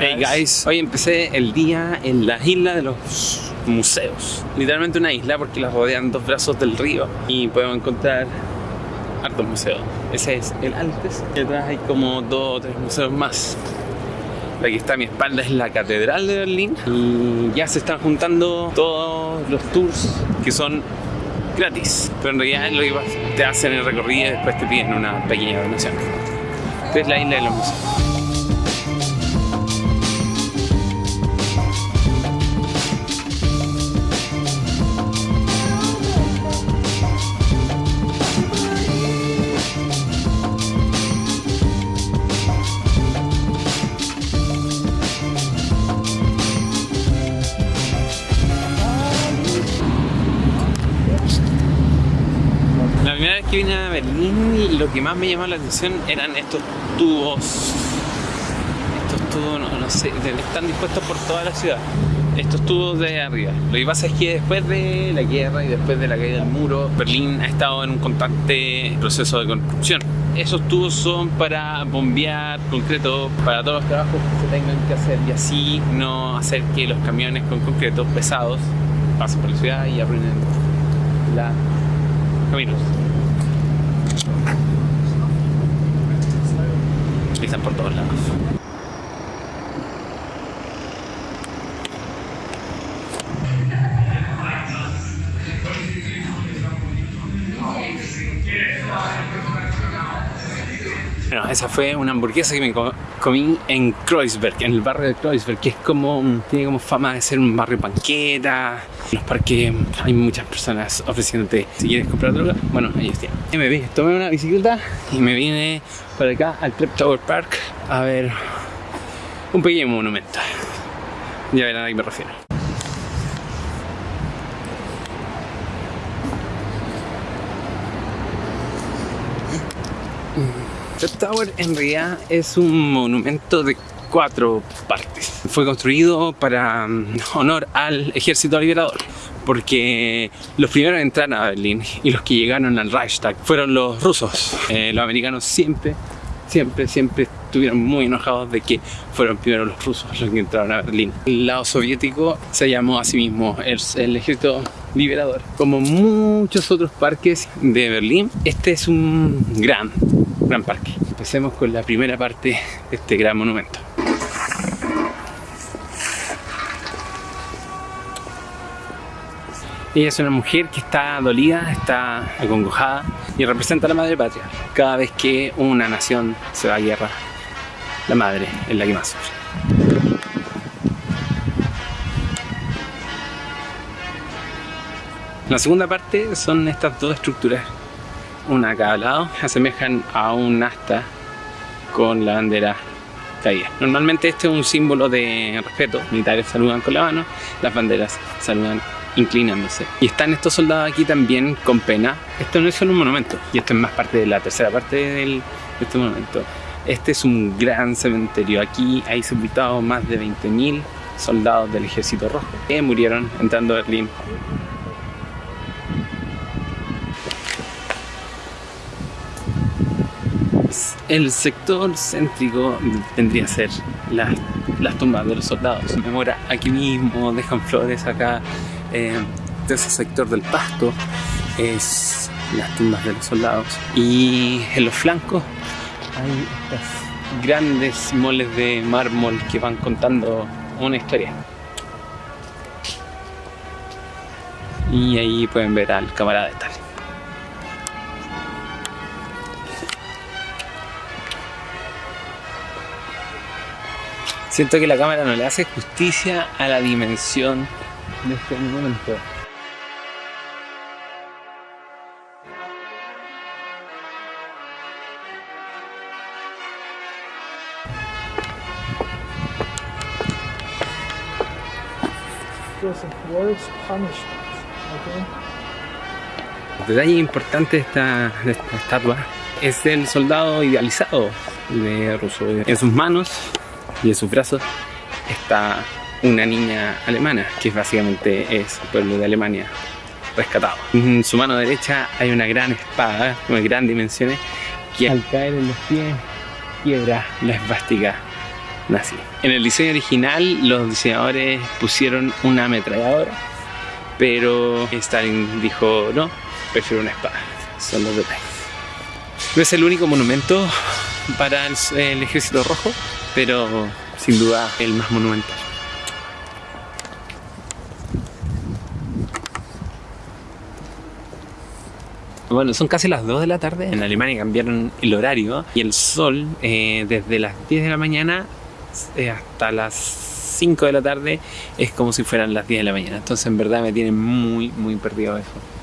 Hey guys, hoy empecé el día en la isla de los museos. Literalmente una isla porque la rodean dos brazos del río y podemos encontrar hartos museos. Ese es el antes y atrás hay como dos o tres museos más. Aquí está a mi espalda es la Catedral de Berlín y ya se están juntando todos los tours que son gratis. Pero en realidad lo que te hacen el recorrido y después te piden una pequeña donación. Esta es la isla de los museos. Que vine a Berlín lo que más me llamó la atención eran estos tubos. Estos tubos, no, sé, están dispuestos por toda la ciudad. Estos tubos de arriba. Lo que pasa es que después de la guerra y después de la caída del muro, Berlín ha estado en un constante proceso de construcción. Esos tubos son para bombear concreto para todos los trabajos que se tengan que hacer y así no hacer que los camiones con concreto pesados pasen por la ciudad y arruinen los caminos. Están por todos lados. Bueno, esa fue una hamburguesa que me comí en Kreuzberg, en el barrio de Kreuzberg, que es como, tiene como fama de ser un barrio panqueta. En los parques hay muchas personas ofreciéndote, si quieres comprar droga, bueno, ahí está. Y me vi, tomé una bicicleta y me vine para acá al Tower Park a ver un pequeño monumento. Ya verán a qué me refiero. Trip Tower en realidad es un monumento de cuatro partes. Fue construido para mm, honor al ejército liberador porque los primeros en entrar a Berlín y los que llegaron al Reichstag fueron los rusos. Eh, los americanos siempre, siempre, siempre estuvieron muy enojados de que fueron primero los rusos los que entraron a Berlín. El lado soviético se llamó a sí mismo el, el ejército liberador. Como muchos otros parques de Berlín, este es un gran gran parque. Empecemos con la primera parte de este gran monumento. Ella es una mujer que está dolida, está acongojada y representa a la madre patria. Cada vez que una nación se va a guerra, la madre es la que más sufre. La segunda parte son estas dos estructuras una a cada lado, asemejan a un asta con la bandera caída. Normalmente este es un símbolo de respeto, militares saludan con la mano, las banderas saludan inclinándose. Y están estos soldados aquí también con pena. Esto no es solo un monumento, y esto es más parte de la tercera parte de este monumento. Este es un gran cementerio. Aquí hay sepultados más de 20.000 soldados del ejército rojo que murieron entrando a Berlín El sector céntrico tendría que ser las tumbas de los soldados. Memora aquí mismo, dejan flores acá. Eh, ese sector del pasto es las tumbas de los soldados. Y en los flancos hay grandes moles de mármol que van contando una historia. Y ahí pueden ver al camarada de tal. Siento que la cámara no le hace justicia a la dimensión de este monumento. El detalle importante de esta, de esta estatua es el soldado idealizado de Rousseau. En sus manos y en sus brazos está una niña alemana, que básicamente es el pueblo de Alemania rescatado. En su mano derecha hay una gran espada de grandes dimensiones que al caer en los pies quiebra la esvástica nazi. En el diseño original los diseñadores pusieron una ametralladora, pero Stalin dijo no, prefiero una espada. Son los detalles. No es el único monumento para el, el ejército rojo, pero sin duda el más monumental. Bueno, son casi las 2 de la tarde. En Alemania cambiaron el horario y el sol eh, desde las 10 de la mañana eh, hasta las 5 de la tarde es como si fueran las 10 de la mañana. Entonces en verdad me tiene muy, muy perdido eso.